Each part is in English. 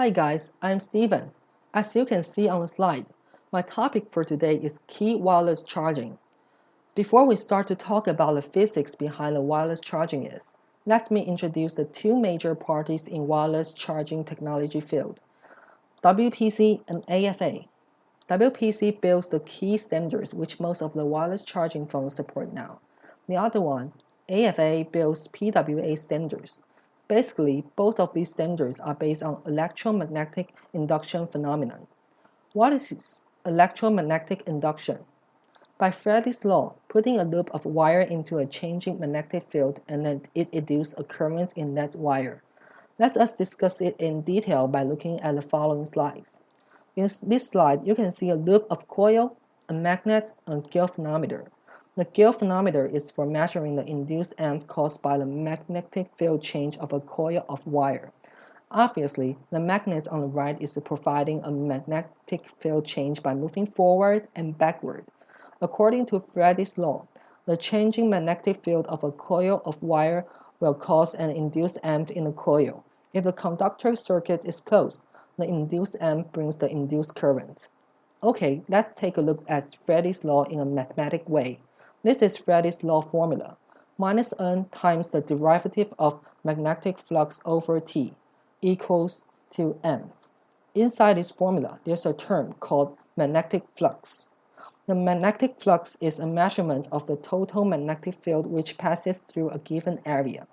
Hi guys, I'm Steven. As you can see on the slide, my topic for today is Qi wireless charging. Before we start to talk about the physics behind the wireless charging is, let me introduce the two major parties in wireless charging technology field, WPC and AFA. WPC builds the Qi standards which most of the wireless charging phones support now. The other one, AFA builds PWA standards. Basically, both of these standards are based on electromagnetic induction phenomenon. What is electromagnetic induction? By Faraday's law, putting a loop of wire into a changing magnetic field and then it induces a current in that wire. Let us discuss it in detail by looking at the following slides. In this slide, you can see a loop of coil, a magnet, and galvanometer. The galvanometer is for measuring the induced EMF caused by the magnetic field change of a coil of wire. Obviously, the magnet on the right is providing a magnetic field change by moving forward and backward. According to Faraday's law, the changing magnetic field of a coil of wire will cause an induced EMF in the coil. If the conductor circuit is closed, the induced EMF brings the induced current. Okay, let's take a look at Faraday's law in a mathematic way. This is Faraday's law formula. Minus n times the derivative of magnetic flux over T equals to n. Inside this formula, there's a term called magnetic flux. The magnetic flux is a measurement of the total magnetic field which passes through a given area.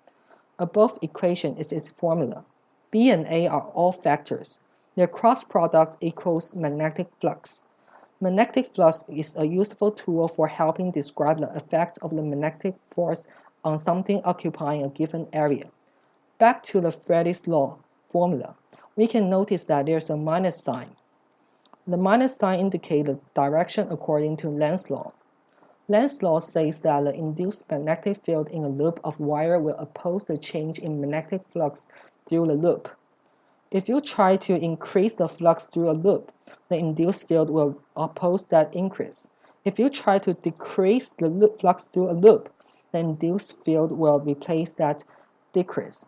Above equation is its formula. B and A are all vectors. Their cross product equals magnetic flux. Magnetic flux is a useful tool for helping describe the effect of the magnetic force on something occupying a given area. Back to the Faraday's law formula, we can notice that there's a minus sign. The minus sign indicates the direction according to Lenz's law. Lenz's law says that the induced magnetic field in a loop of wire will oppose the change in magnetic flux through the loop. If you try to increase the flux through a loop, the induced field will oppose that increase. If you try to decrease the flux through a loop, the induced field will replace that decrease.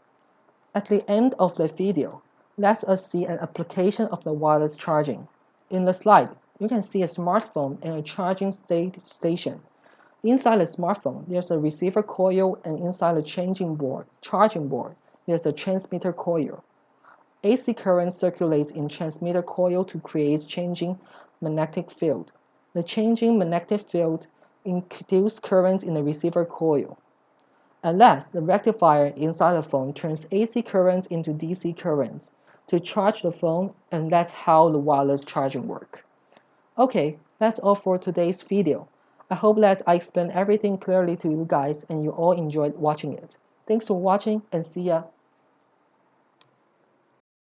At the end of the video, let us see an application of the wireless charging. In the slide, you can see a smartphone and a charging station. Inside the smartphone, there's a receiver coil and inside the changing board, charging board, there's a transmitter coil. AC current circulates in transmitter coil to create changing magnetic field. The changing magnetic field induces current in the receiver coil. At last, the rectifier inside the phone turns AC current into DC currents to charge the phone, and that's how the wireless charging work. Okay, that's all for today's video. I hope that I explained everything clearly to you guys and you all enjoyed watching it. Thanks for watching and see ya.